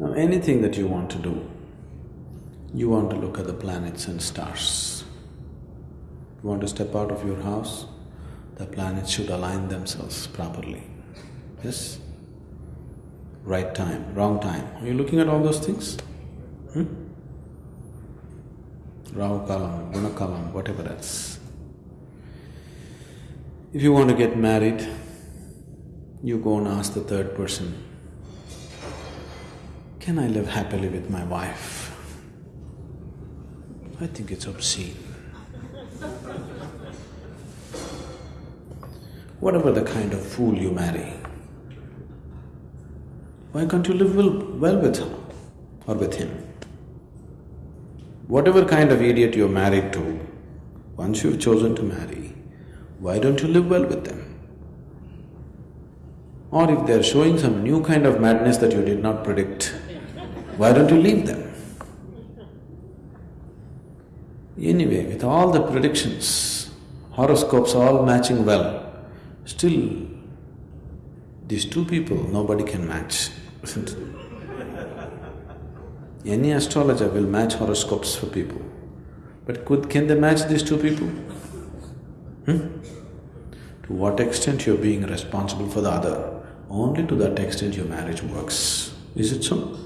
Now anything that you want to do, you want to look at the planets and stars. You want to step out of your house, the planets should align themselves properly. Yes? Right time, wrong time. Are you looking at all those things? Hmm? Rahu Kalam, Guna Kalam, whatever else. If you want to get married, you go and ask the third person, can I live happily with my wife? I think it's obscene. Whatever the kind of fool you marry, why can't you live well, with her or with him? Whatever kind of idiot you're married to, once you've chosen to marry, why don't you live well with them? Or if they're showing some new kind of madness that you did not predict, why don't you leave them? Anyway, with all the predictions, horoscopes all matching well, still these two people nobody can match, isn't it? Any astrologer will match horoscopes for people, but could… can they match these two people? Hmm? To what extent you're being responsible for the other, only to that extent your marriage works. Is it so?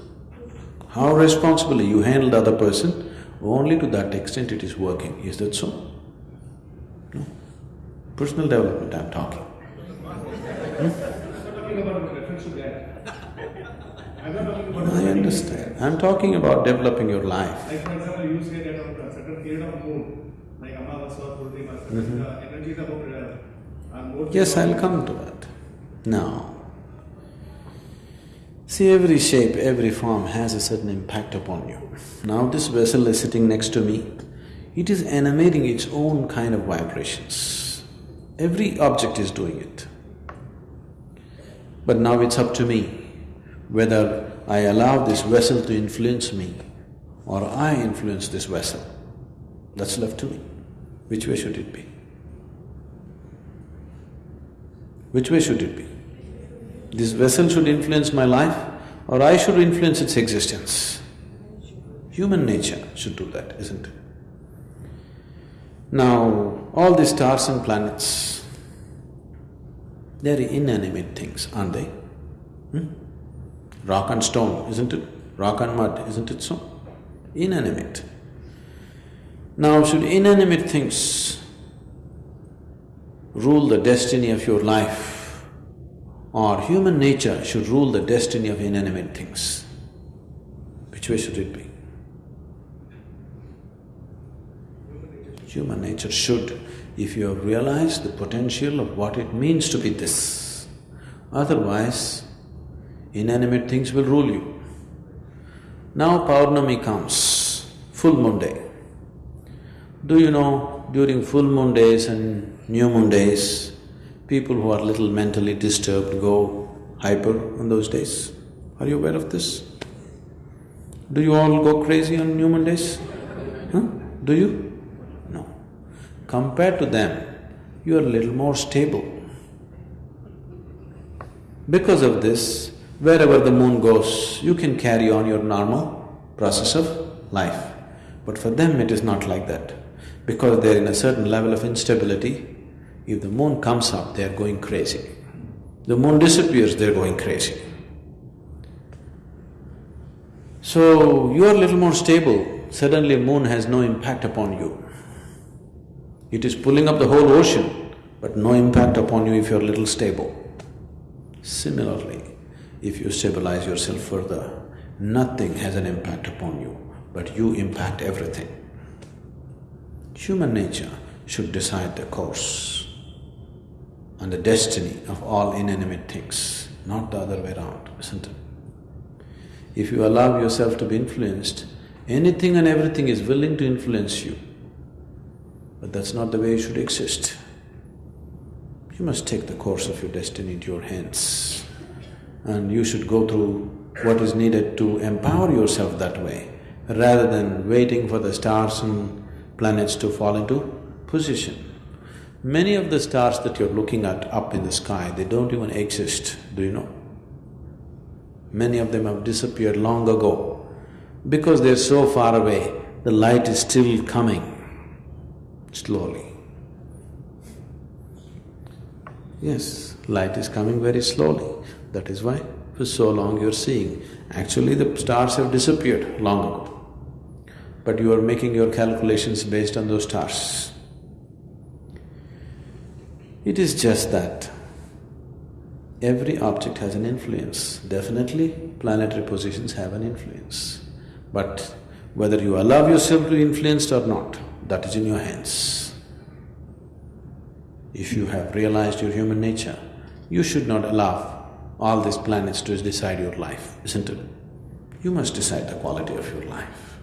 How responsibly you handle the other person, only to that extent it is working. Is that so? No. Personal development I'm talking. Hmm? I understand. I'm talking about developing your life. Like for example, you say that on a certain period of moon, like Amavasya or Purnima, the energies about uh. Yes, I'll come to that. Now, see every shape, every form has a certain impact upon you. Now this vessel is sitting next to me, it is emanating its own kind of vibrations. Every object is doing it. But now it's up to me whether I allow this vessel to influence me or I influence this vessel. That's left to me. Which way should it be? Which way should it be? This vessel should influence my life or I should influence its existence? Human nature should do that, isn't it? Now, all these stars and planets, they're inanimate things, aren't they? Hmm? Rock and stone, isn't it? Rock and mud, isn't it so? Inanimate. Now, should inanimate things rule the destiny of your life, or human nature should rule the destiny of inanimate things? Which way should it be? Human nature should, if you have realized the potential of what it means to be this. Otherwise, inanimate things will rule you. Now Paurnami comes, full moon day. Do you know, during full moon days and new moon days, people who are little mentally disturbed go hyper on those days? Are you aware of this? Do you all go crazy on new moon days? Huh? Do you? No. Compared to them, you are a little more stable. Because of this, wherever the moon goes, you can carry on your normal process of life. But for them, it is not like that. Because they're in a certain level of instability, if the moon comes up, they're going crazy. The moon disappears, they're going crazy. So, you are a little more stable, suddenly moon has no impact upon you. It is pulling up the whole ocean, but no impact upon you if you're little stable. Similarly, if you stabilize yourself further, nothing has an impact upon you, but you impact everything. Human nature should decide the course and the destiny of all inanimate things, not the other way around, isn't it? If you allow yourself to be influenced, anything and everything is willing to influence you. But that's not the way you should exist. You must take the course of your destiny into your hands and you should go through what is needed to empower yourself that way, rather than waiting for the stars and planets to fall into position. Many of the stars that you're looking at up in the sky, they don't even exist, do you know? Many of them have disappeared long ago. Because they're so far away, the light is still coming, slowly. Yes, light is coming very slowly. That is why for so long you're seeing. Actually, the stars have disappeared long ago. But you are making your calculations based on those stars. It is just that every object has an influence. Definitely, planetary positions have an influence. But whether you allow yourself to be influenced or not, that is in your hands. If you have realized your human nature, you should not allow all these planets to decide your life, isn't it? You must decide the quality of your life.